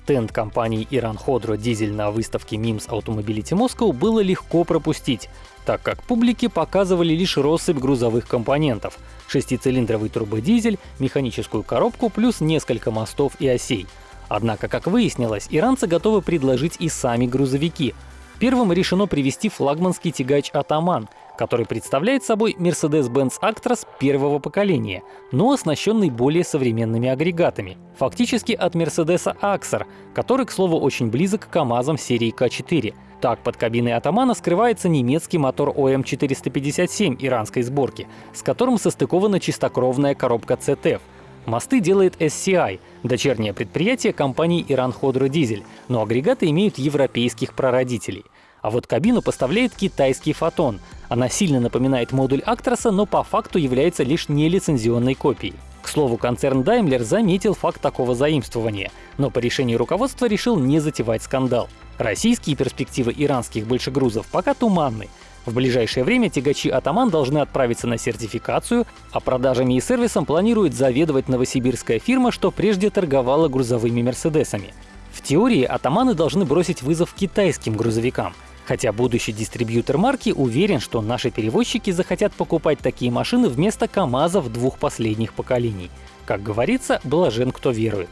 стенд компании Иран Ходро Дизель на выставке MIMS Automobility Moscow было легко пропустить, так как публике показывали лишь россыпь грузовых компонентов — шестицилиндровый турбодизель, механическую коробку плюс несколько мостов и осей. Однако, как выяснилось, иранцы готовы предложить и сами грузовики. Первым решено привести флагманский тягач «Атаман», который представляет собой Mercedes-Benz Actros первого поколения, но оснащенный более современными агрегатами. Фактически от Mercedes Axer, который, к слову, очень близок к КАМАЗам серии К4. Так, под кабиной Атамана скрывается немецкий мотор ОМ-457 иранской сборки, с которым состыкована чистокровная коробка CTF. Мосты делает SCI, дочернее предприятие компании Иран Ходро Дизель, но агрегаты имеют европейских прародителей. А вот кабину поставляет китайский Фотон, она сильно напоминает модуль Actros, но по факту является лишь нелицензионной копией. К слову, концерн Daimler заметил факт такого заимствования, но по решению руководства решил не затевать скандал. Российские перспективы иранских большегрузов пока туманны. В ближайшее время тягачи «Атаман» должны отправиться на сертификацию, а продажами и сервисом планирует заведовать новосибирская фирма, что прежде торговала грузовыми «Мерседесами». В теории «Атаманы» должны бросить вызов китайским грузовикам — Хотя будущий дистрибьютор марки уверен, что наши перевозчики захотят покупать такие машины вместо КАМАЗов двух последних поколений. Как говорится, блажен кто верует.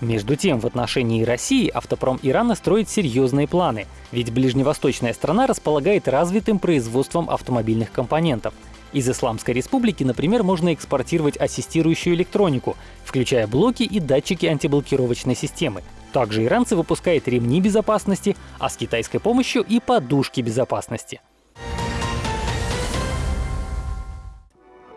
Между тем, в отношении России автопром Ирана строит серьезные планы, ведь ближневосточная страна располагает развитым производством автомобильных компонентов. Из Исламской республики, например, можно экспортировать ассистирующую электронику, включая блоки и датчики антиблокировочной системы, также иранцы выпускают ремни безопасности, а с китайской помощью и подушки безопасности.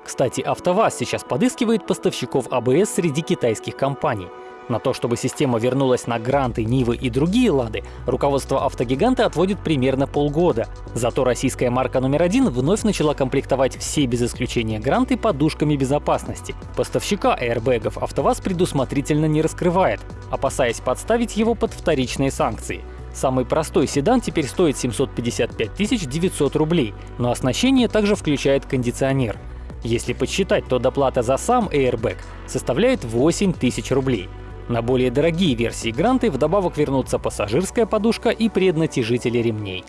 Кстати, АвтоВАЗ сейчас подыскивает поставщиков АБС среди китайских компаний. На то, чтобы система вернулась на Гранты, Нивы и другие «Лады», руководство автогиганта отводит примерно полгода. Зато российская марка номер один вновь начала комплектовать все без исключения Гранты подушками безопасности. Поставщика аэрбэгов АвтоВАЗ предусмотрительно не раскрывает, опасаясь подставить его под вторичные санкции. Самый простой седан теперь стоит 755 900 рублей, но оснащение также включает кондиционер. Если подсчитать, то доплата за сам Airbag составляет 8 тысяч рублей. На более дорогие версии Гранты вдобавок вернутся пассажирская подушка и преднатяжители ремней.